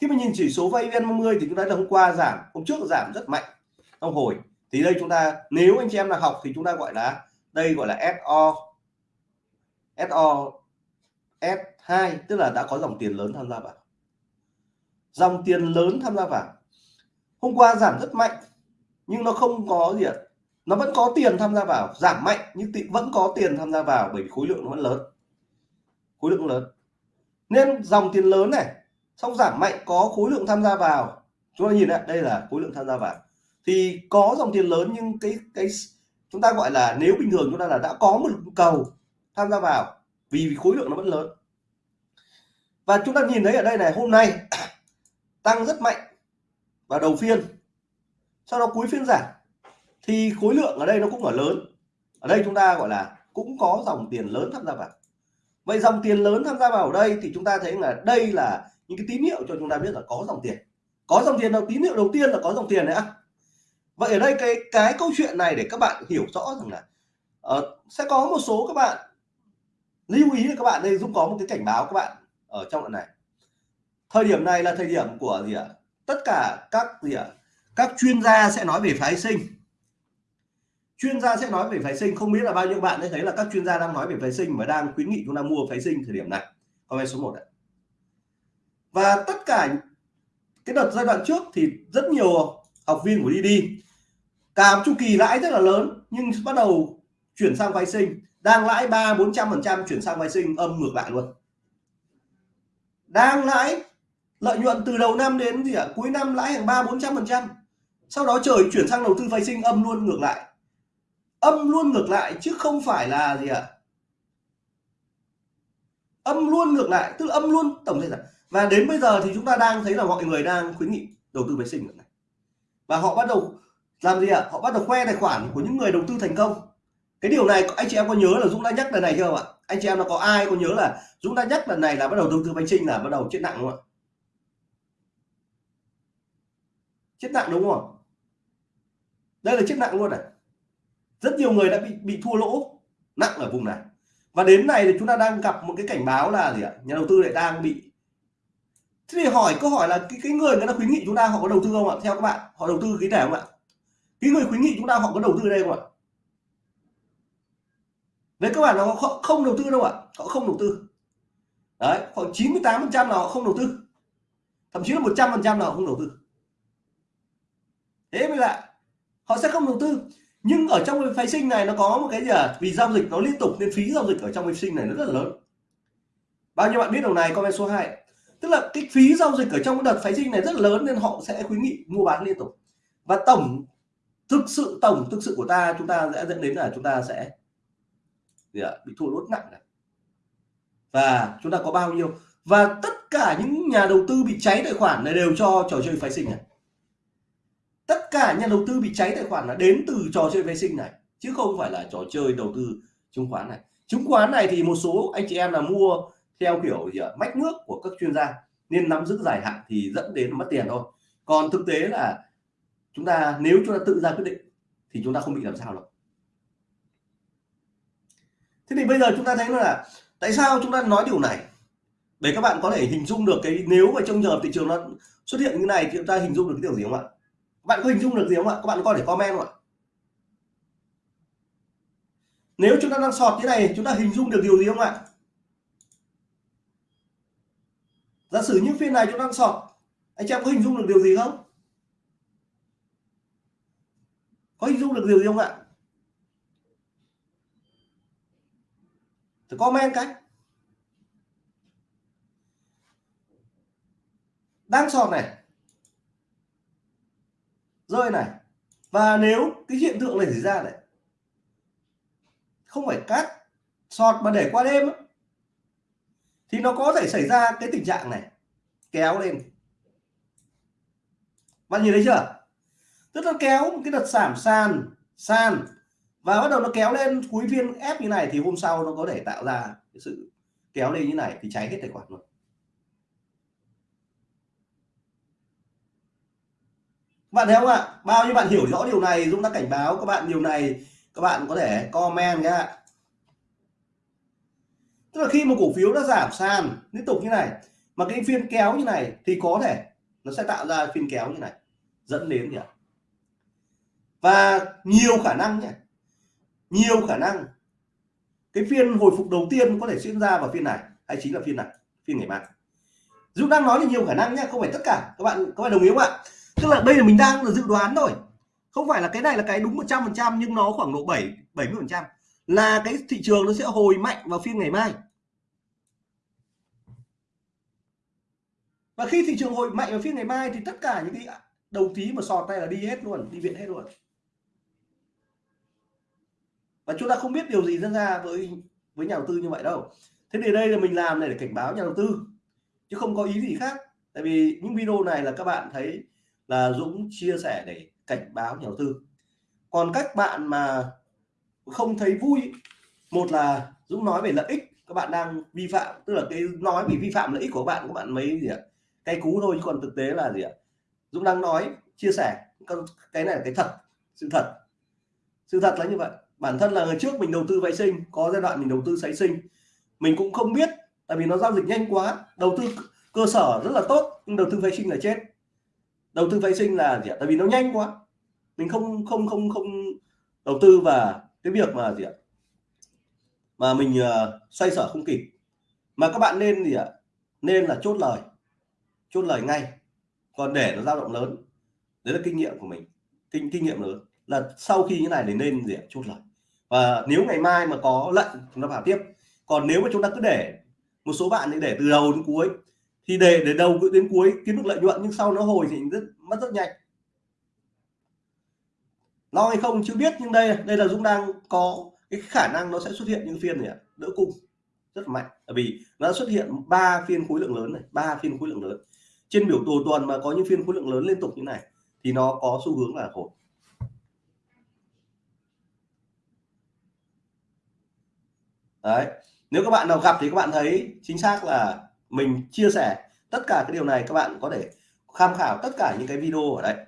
Speaker 1: Khi mà nhìn chỉ số VN30 thì chúng ta hôm qua giảm, hôm trước giảm rất mạnh. Trong hồi, thì đây chúng ta, nếu anh chị em là học thì chúng ta gọi là, đây gọi là SO SO S2 tức là đã có dòng tiền lớn tham gia vào dòng tiền lớn tham gia vào. Hôm qua giảm rất mạnh, nhưng nó không có gì ạ. Nó vẫn có tiền tham gia vào, giảm mạnh, nhưng vẫn có tiền tham gia vào bởi vì khối lượng nó vẫn lớn. Khối lượng lớn. Nên dòng tiền lớn này xong giảm mạnh có khối lượng tham gia vào. Chúng ta nhìn lại đây là khối lượng tham gia vào. Thì có dòng tiền lớn nhưng cái cái chúng ta gọi là nếu bình thường chúng ta là đã có một cầu tham gia vào vì khối lượng nó vẫn lớn. Và chúng ta nhìn thấy ở đây này, hôm nay tăng rất mạnh vào đầu phiên sau đó cuối phiên giảm thì khối lượng ở đây nó cũng ở lớn. Ở đây chúng ta gọi là cũng có dòng tiền lớn tham gia vào. Vậy dòng tiền lớn tham gia vào ở đây thì chúng ta thấy là đây là những cái tín hiệu cho chúng ta biết là có dòng tiền. Có dòng tiền đầu tín hiệu đầu tiên là có dòng tiền đấy ạ. Vậy ở đây cái cái câu chuyện này để các bạn hiểu rõ rằng là uh, sẽ có một số các bạn lưu ý là các bạn đây Dũng có một cái cảnh báo các bạn ở trong đoạn này thời điểm này là thời điểm của gì ạ? Tất cả các gì ạ? Các chuyên gia sẽ nói về phái sinh. Chuyên gia sẽ nói về phái sinh, không biết là bao nhiêu bạn đã thấy là các chuyên gia đang nói về phái sinh và đang khuyến nghị chúng ta mua phái sinh thời điểm này. Comment số 1 ạ. Và tất cả cái đợt giai đoạn trước thì rất nhiều học viên của đi đi cả chu kỳ lãi rất là lớn, nhưng bắt đầu chuyển sang phái sinh, đang lãi ba bốn trăm phần trăm chuyển sang phái sinh âm ngược lại luôn. Đang lãi lợi nhuận từ đầu năm đến gì ạ? Cuối năm lãi hàng ba, bốn trăm phần trăm. Sau đó trời chuyển sang đầu tư vay sinh, âm luôn ngược lại. Âm luôn ngược lại chứ không phải là gì ạ? Âm luôn ngược lại, tức là âm luôn tổng thể là và đến bây giờ thì chúng ta đang thấy là mọi người đang khuyến nghị đầu tư phái sinh này. Và họ bắt đầu làm gì ạ? Họ bắt đầu khoe tài khoản của những người đầu tư thành công. Cái điều này, anh chị em có nhớ là Dũng đã nhắc lần này chưa ạ? Anh chị em nó có ai có nhớ là Dũng đã nhắc lần này là bắt đầu đầu tư phái sinh là bắt đầu chết nặng không ạ? Chết nặng đúng không đây là chết nặng luôn này. Rất nhiều người đã bị bị thua lỗ nặng ở vùng này. Và đến này thì chúng ta đang gặp một cái cảnh báo là gì ạ? Nhà đầu tư lại đang bị thế thì hỏi câu hỏi là cái, cái người người ta khuyến nghị chúng ta họ có đầu tư không ạ? Theo các bạn họ đầu tư cái này không ạ? Cái người khuyến nghị chúng ta họ có đầu tư đây không ạ? Đấy các bạn là họ không đầu tư đâu ạ. Họ không đầu tư. Đấy khoảng 98 phần trăm là họ không đầu tư. Thậm chí là 100 phần trăm là họ không đầu tư thế mới lạ. Họ sẽ không đầu tư. Nhưng ở trong cái phái sinh này nó có một cái gì à? Vì giao dịch nó liên tục nên phí giao dịch ở trong phái sinh này nó rất là lớn. Bao nhiêu bạn biết điều này? Comment số 2 tức là cái phí giao dịch ở trong cái đợt phái sinh này rất là lớn nên họ sẽ khuyến nghị mua bán liên tục. Và tổng thực sự tổng thực sự của ta chúng ta sẽ dẫn đến là chúng ta sẽ gì ạ, bị thua lỗ nặng này. Và chúng ta có bao nhiêu? Và tất cả những nhà đầu tư bị cháy tài khoản này đều cho trò chơi phái sinh này cả nhà đầu tư bị cháy tài khoản là đến từ trò chơi vệ sinh này, chứ không phải là trò chơi đầu tư chứng khoán này. Chứng khoán này thì một số anh chị em là mua theo kiểu gì ạ? Mách nước của các chuyên gia, nên nắm giữ dài hạn thì dẫn đến mất tiền thôi. Còn thực tế là chúng ta, nếu chúng ta tự ra quyết định, thì chúng ta không bị làm sao đâu. Thế thì bây giờ chúng ta thấy là, tại sao chúng ta nói điều này? Để các bạn có thể hình dung được cái, nếu mà trong giờ thị trường nó xuất hiện như này thì chúng ta hình dung được cái điều gì không ạ? Bạn có hình dung được gì không ạ? Các bạn có thể comment không ạ? Nếu chúng ta đang sọt thế này, chúng ta hình dung được điều gì không ạ? Giả sử những phiên này chúng ta đang sọt, anh chị em có hình dung được điều gì không? Có hình dung được điều gì không ạ? Thì comment cái đang sọt này rơi này. Và nếu cái hiện tượng này xảy ra này, không phải cắt sọt mà để qua đêm thì nó có thể xảy ra cái tình trạng này, kéo lên. Bạn nhìn thấy chưa? Tức là kéo cái đợt giảm sàn sàn, và bắt đầu nó kéo lên cuối phiên ép như này thì hôm sau nó có thể tạo ra cái sự kéo lên như này thì cháy hết tài khoản luôn. Bạn thấy không ạ? Bao nhiêu bạn hiểu rõ điều này, Dũng đã cảnh báo các bạn điều này, các bạn có thể comment nhé. tức là khi một cổ phiếu đã giảm sàn, liên tục như này, mà cái phiên kéo như này thì có thể nó sẽ tạo ra phiên kéo như này, dẫn đến gì ạ? Và nhiều khả năng nhé, nhiều khả năng cái phiên hồi phục đầu tiên có thể diễn ra vào phiên này, hay chính là phiên này, phiên ngày mai. Dũng đang nói là nhiều khả năng nhé, không phải tất cả. Các bạn có phải đồng ý không ạ? Tức là đây là mình đang là dự đoán thôi. Không phải là cái này là cái đúng 100 phần trăm, nhưng nó khoảng độ 7 70 phần trăm. Là cái thị trường nó sẽ hồi mạnh vào phiên ngày mai. Và khi thị trường hồi mạnh vào phiên ngày mai thì tất cả những cái đầu tí mà sọt tay là đi hết luôn, đi viện hết luôn. Và chúng ta không biết điều gì diễn ra với với nhà đầu tư như vậy đâu. Thế thì đây là mình làm này để cảnh báo nhà đầu tư, chứ không có ý gì khác. Tại vì những video này là các bạn thấy là Dũng chia sẻ để cảnh báo nhà đầu tư. Còn các bạn mà không thấy vui, một là Dũng nói về lợi ích, các bạn đang vi phạm, tức là cái nói vì vi phạm lợi ích của bạn, các bạn mấy gì ạ Cái cú thôi, chứ còn thực tế là gì ạ? Dũng đang nói, chia sẻ cái này là cái thật, sự thật. Sự thật là như vậy. Bản thân là người trước mình đầu tư vệ sinh, có giai đoạn mình đầu tư sấy sinh. Mình cũng không biết, tại vì nó giao dịch nhanh quá, đầu tư cơ sở rất là tốt, nhưng đầu tư vệ sinh là chết đầu tư phái sinh là gì ạ? Tại vì nó nhanh quá. Mình không không không không đầu tư và cái việc mà gì ạ? Mà mình uh, xoay sở không kịp. Mà các bạn nên gì ạ? Nên là chốt lời. Chốt lời ngay. Còn để nó dao động lớn. Đấy là kinh nghiệm của mình. Kinh kinh nghiệm lớn. Là sau khi như này thì nên gì ạ? Chốt lời. Và nếu ngày mai mà có lệnh chúng ta vào tiếp. Còn nếu mà chúng ta cứ để một số bạn thì để từ đầu đến cuối thì để để đầu đến cuối, kiếm được lợi nhuận nhưng sau nó hồi thì rất, mất rất nhanh. Lo hay không chưa biết, nhưng đây đây là Dũng đang có cái khả năng nó sẽ xuất hiện những phiên này đỡ cung, rất mạnh. Bởi vì nó xuất hiện ba phiên khối lượng lớn này, ba phiên khối lượng lớn. Trên biểu đồ tuần mà có những phiên khối lượng lớn liên tục như này, thì nó có xu hướng là hồi. Đấy, nếu các bạn nào gặp thì các bạn thấy chính xác là mình chia sẻ tất cả cái điều này, các bạn có thể tham khảo tất cả những cái video ở đấy.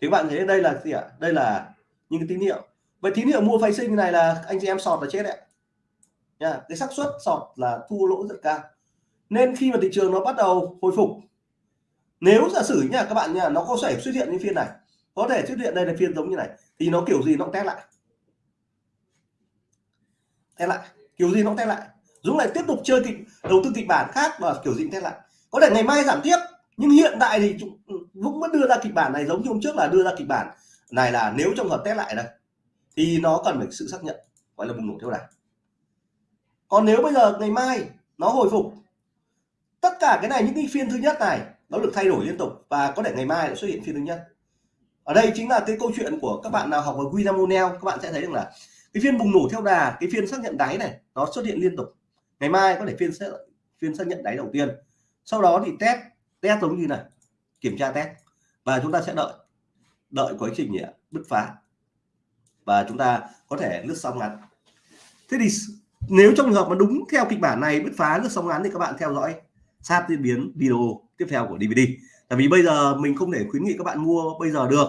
Speaker 1: thì các bạn thấy đây là gì ạ? Đây là những cái tín hiệu. Vậy tín hiệu mua phái sinh này là anh chị em sọt là chết đấy nha, cái xác suất sọt là thua lỗ rất cao. Nên khi mà thị trường nó bắt đầu hồi phục, nếu giả sử nha, các bạn nha, nó có thể xuất hiện những phiên này, có thể xuất hiện đây là phiên giống như này, thì nó kiểu gì nó cũng test lại. Test lại. Kiểu gì nó cũng test lại. Dũng lại tiếp tục chơi kịch, đầu tư kịch bản khác và kiểu dịnh thế test lại. Có thể ngày mai giảm tiếp, nhưng hiện tại thì ừ, Dũng vẫn đưa ra kịch bản này giống như hôm trước là đưa ra kịch bản này là nếu trong hợp test lại đây, thì nó cần phải sự xác nhận, gọi là bùng nổ theo đà. Còn nếu bây giờ ngày mai nó hồi phục, tất cả cái này những cái phiên thứ nhất này nó được thay đổi liên tục và có thể ngày mai lại xuất hiện phiên thứ nhất. Ở đây chính là cái câu chuyện của các bạn nào học ở William O'Neill các bạn sẽ thấy rằng là cái phiên bùng nổ theo đà, cái phiên xác nhận đáy này nó xuất hiện liên tục ngày mai có thể phiên sẽ phiên xác nhận đáy đầu tiên. Sau đó thì test test giống như này, kiểm tra test. Và chúng ta sẽ đợi đợi quá trình bứt phá. Và chúng ta có thể lướt sóng ngắn. Thế thì nếu trong trường hợp mà đúng theo kịch bản này, bứt phá, lướt sóng ngắn thì các bạn theo dõi sát diễn biến video tiếp theo của DVD tại vì bây giờ mình không thể khuyến nghị các bạn mua bây giờ được.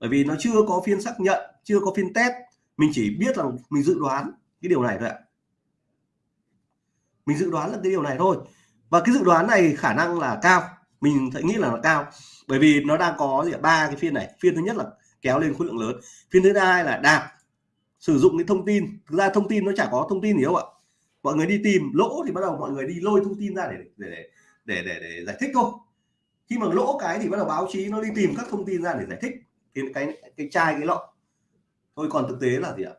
Speaker 1: Bởi vì nó chưa có phiên xác nhận, chưa có phiên test. Mình chỉ biết là mình dự đoán cái điều này thôi ạ mình dự đoán là cái điều này thôi. Và cái dự đoán này khả năng là cao. Mình thấy nghĩ là nó cao. Bởi vì nó đang có gì ba cái phiên này. Phiên thứ nhất là kéo lên khối lượng lớn. Phiên thứ hai là đạp. Sử dụng cái thông tin. Thực ra thông tin nó chả có thông tin gì đâu ạ. Mọi người đi tìm. Lỗ thì bắt đầu mọi người đi lôi thông tin ra để để để để, để giải thích thôi. Khi mà lỗ cái thì bắt đầu báo chí nó đi tìm các thông tin ra để giải thích cái cái cái chai cái lọ. Thôi còn thực tế là gì ạ?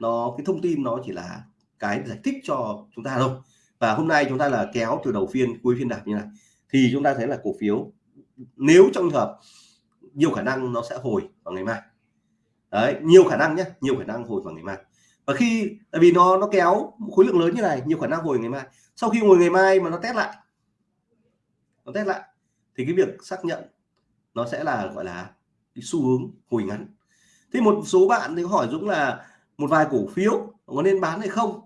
Speaker 1: Nó cái thông tin nó chỉ là cái giải thích cho chúng ta thôi và hôm nay chúng ta là kéo từ đầu phiên, cuối phiên đạp như này, thì chúng ta thấy là cổ phiếu, nếu trong hợp, nhiều khả năng nó sẽ hồi vào ngày mai. Đấy, nhiều khả năng nhé nhiều khả năng hồi vào ngày mai. Và khi, tại vì nó nó kéo khối lượng lớn như này, nhiều khả năng hồi ngày mai. Sau khi hồi ngày mai mà nó test lại, nó test lại, thì cái việc xác nhận nó sẽ là, gọi là, cái xu hướng hồi ngắn. Thế một số bạn thì hỏi Dũng là, một vài cổ phiếu có nên bán hay không?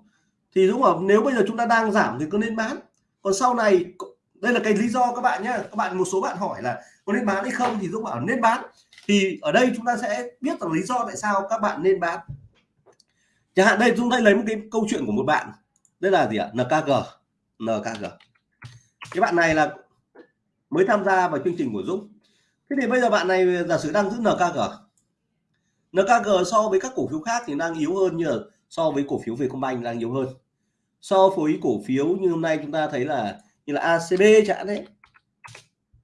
Speaker 1: Thì Dũng bảo nếu bây giờ chúng ta đang giảm thì cứ nên bán? Còn sau này, đây là cái lý do các bạn nhé các bạn, một số bạn hỏi là có nên bán hay không thì Dũng bảo nên bán. Thì ở đây chúng ta sẽ biết là lý do tại sao các bạn nên bán. Chẳng hạn đây chúng ta lấy một cái câu chuyện của một bạn. Đây là gì ạ? NKG NKG cái bạn này là mới tham gia vào chương trình của Dũng. Thế thì bây giờ bạn này giả sử đang giữ NKG NKG so với các cổ phiếu khác thì đang yếu hơn như là so với cổ phiếu Vietcombank đang yếu hơn. So với cổ phiếu như hôm nay chúng ta thấy là như là ACB chẳng đấy.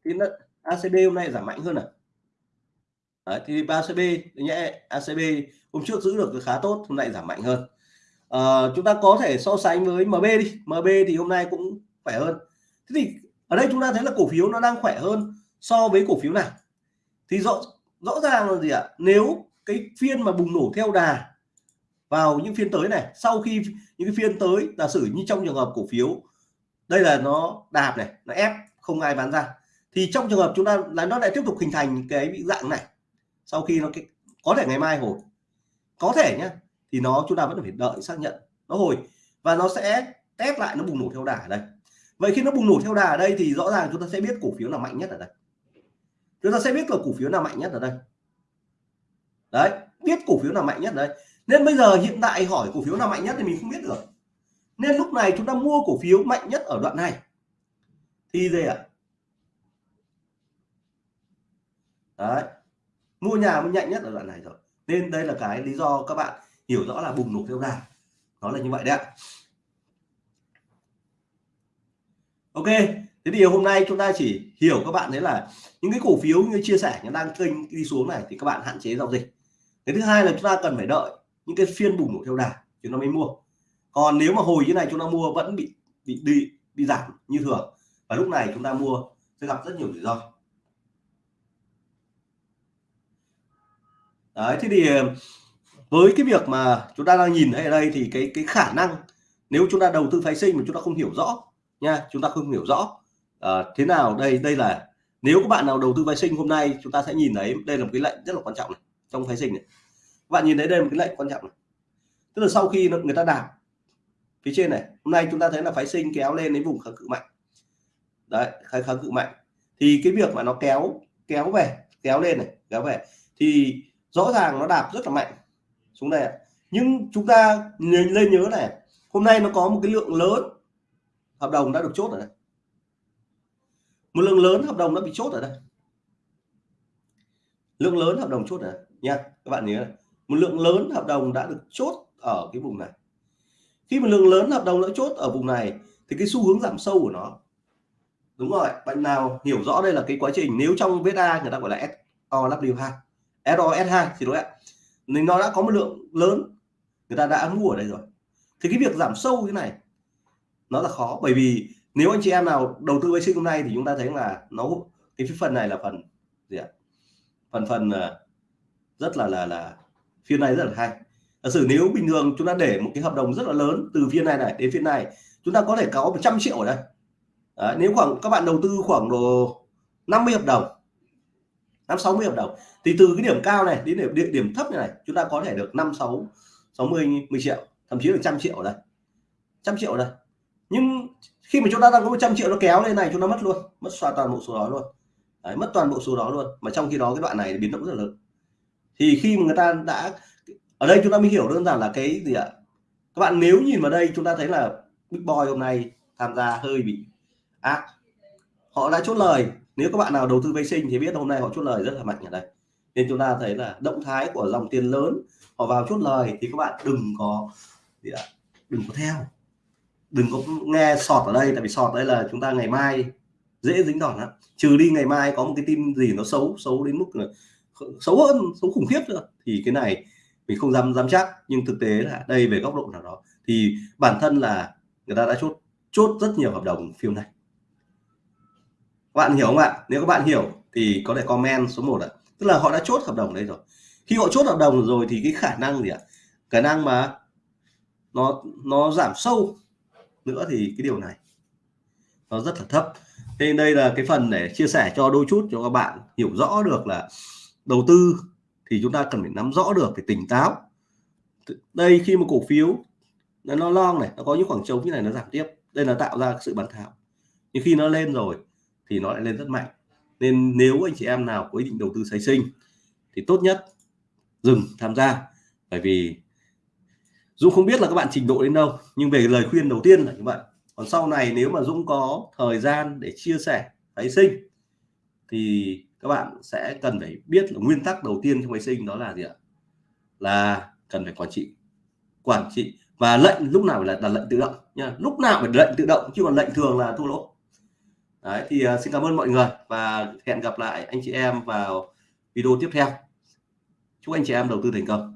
Speaker 1: Thì nó, ACB hôm nay giảm mạnh hơn à? Đấy, thì ACB nhé ACB hôm trước giữ được khá tốt hôm nay giảm mạnh hơn. À, chúng ta có thể so sánh với MB đi. MB thì hôm nay cũng khỏe hơn. Thế thì ở đây chúng ta thấy là cổ phiếu nó đang khỏe hơn so với cổ phiếu nào? thì rõ rõ ràng là gì ạ? Nếu cái phiên mà bùng nổ theo đà vào những phiên tới này. Sau khi những cái phiên tới giả sử như trong trường hợp cổ phiếu đây là nó đạp này nó ép không ai bán ra. Thì trong trường hợp chúng ta là nó lại tiếp tục hình thành cái bị dạng này sau khi nó cái, có thể ngày mai hồi. Có thể nhá thì nó chúng ta vẫn phải đợi xác nhận nó hồi. Và nó sẽ test lại nó bùng nổ theo đà ở đây. Vậy khi nó bùng nổ theo đà ở đây thì rõ ràng chúng ta sẽ biết cổ phiếu nào mạnh nhất ở đây. Chúng ta sẽ biết là cổ phiếu nào mạnh nhất ở đây. Đấy biết cổ phiếu nào mạnh nhất ở đây nên bây giờ hiện tại hỏi cổ phiếu nào mạnh nhất thì mình không biết được. Nên lúc này chúng ta mua cổ phiếu mạnh nhất ở đoạn này. Thì gì ạ? Đấy. Mua nhà mới nhanh nhất ở đoạn này rồi nên đây là cái lý do các bạn hiểu rõ là bùng nổ theo đà nó là như vậy đấy ạ. Ok, thế thì hôm nay chúng ta chỉ hiểu các bạn đấy là những cái cổ phiếu như chia sẻ, nó đang kênh đi xuống này thì các bạn hạn chế giao dịch. Cái thứ hai là chúng ta cần phải đợi những cái phiên bùng nổ theo đà chúng ta mới mua. Còn nếu mà hồi như này chúng ta mua vẫn bị bị đi bị giảm như thường và lúc này chúng ta mua sẽ gặp rất nhiều rủi ro. Đấy thế thì ờ, với cái việc mà chúng ta đang nhìn thấy ở đây thì cái cái khả năng nếu chúng ta đầu tư phái sinh mà chúng ta không hiểu rõ nha chúng ta không hiểu rõ à, thế nào đây đây là nếu các bạn nào đầu tư phái sinh hôm nay chúng ta sẽ nhìn thấy đây là một cái lệnh rất là quan trọng này trong phái sinh này bạn nhìn thấy đây là một cái lệnh quan trọng này. Tức là sau khi người ta đạp phía trên này, hôm nay chúng ta thấy là phái sinh kéo lên đến vùng kháng cự mạnh. Đấy, kháng kháng cự mạnh. Thì cái việc mà nó kéo kéo về, kéo lên này, kéo về, thì rõ ràng nó đạp rất là mạnh xuống đây nhưng chúng ta lên nhớ này, hôm nay nó có một cái lượng lớn hợp đồng đã được chốt ở đây. Một lượng lớn hợp đồng đã bị chốt ở đây. Lượng lớn hợp đồng chốt ở đây. Nha, các bạn nhớ này một lượng lớn hợp đồng đã được chốt ở cái vùng này. Khi một lượng lớn hợp đồng đã chốt ở vùng này, thì cái xu hướng giảm sâu của nó. Đúng rồi, bạn nào hiểu rõ đây là cái quá trình, nếu trong VSA người ta gọi là SOW2 SOS2 thì đối ạ. Nên nó đã có một lượng lớn, người ta đã mua ở đây rồi. Thì cái việc giảm sâu như này, nó là khó, bởi vì nếu anh chị em nào đầu tư với sinh hôm nay thì chúng ta thấy là nó, cái phần này là phần gì ạ? Phần phần ờ, rất là là là phiên này rất là hay. Giả sử nếu bình thường chúng ta để một cái hợp đồng rất là lớn từ phiên này này đến phiên này chúng ta có thể có 100 triệu ở đây. Đấy, nếu khoảng các bạn đầu tư khoảng độ 50 hợp đồng năm 60 hợp đồng thì từ cái điểm cao này đến điểm, điểm, điểm thấp như này chúng ta có thể được 5 6 60 10 triệu thậm chí là trăm triệu đây. Trăm triệu đây. Nhưng khi mà chúng ta đang có 100 triệu nó kéo lên này chúng ta mất luôn mất xóa toàn bộ số đó luôn. Đấy, mất toàn bộ số đó luôn. Mà trong khi đó cái đoạn này biến động rất là lớn thì khi mà người ta đã, ở đây chúng ta mới hiểu đơn giản là cái gì ạ? Các bạn nếu nhìn vào đây chúng ta thấy là Big Boy hôm nay tham gia hơi bị ác. Họ đã chốt lời. Nếu các bạn nào đầu tư vệ sinh thì biết hôm nay họ chốt lời rất là mạnh ở đây. Nên chúng ta thấy là động thái của dòng tiền lớn, họ vào chốt lời thì các bạn đừng có gì ạ? Đừng có theo. Đừng có nghe sọt ở đây, tại vì sọt đây là chúng ta ngày mai dễ dính đòn lắm. Trừ đi ngày mai có một cái tin gì nó xấu xấu đến mức là xấu hơn, xấu khủng khiếp nữa. Thì cái này mình không dám dám chắc, nhưng thực tế là đây về góc độ nào đó, thì bản thân là người ta đã chốt chốt rất nhiều hợp đồng phiên này. Các bạn hiểu không ạ? Nếu các bạn hiểu thì có thể comment số 1 ạ. Tức là họ đã chốt hợp đồng đấy rồi. Khi họ chốt hợp đồng rồi thì cái khả năng gì ạ? Khả năng mà nó nó giảm sâu nữa thì cái điều này nó rất là thấp. Nên đây là cái phần để chia sẻ cho đôi chút cho các bạn hiểu rõ được là đầu tư thì chúng ta cần phải nắm rõ được phải tỉnh táo. Đây khi một cổ phiếu nó long này, nó có những khoảng trống như này nó giảm tiếp. Đây là tạo ra sự bán tháo. Nhưng khi nó lên rồi thì nó lại lên rất mạnh. Nên nếu anh chị em nào có ý định đầu tư sái sinh thì tốt nhất dừng tham gia. Bởi vì Dũng không biết là các bạn trình độ đến đâu, nhưng về lời khuyên đầu tiên là như vậy. Còn sau này nếu mà Dũng có thời gian để chia sẻ phái sinh thì các bạn sẽ cần phải biết là nguyên tắc đầu tiên trong máy sinh đó là gì ạ? Là cần phải quản trị quản trị. Và lệnh lúc nào là đặt lệnh tự động nha lúc nào phải lệnh tự động chứ còn lệnh thường là thua lỗ. Đấy, thì uh, xin cảm ơn mọi người và hẹn gặp lại anh chị em vào video tiếp theo. Chúc anh chị em đầu tư thành công.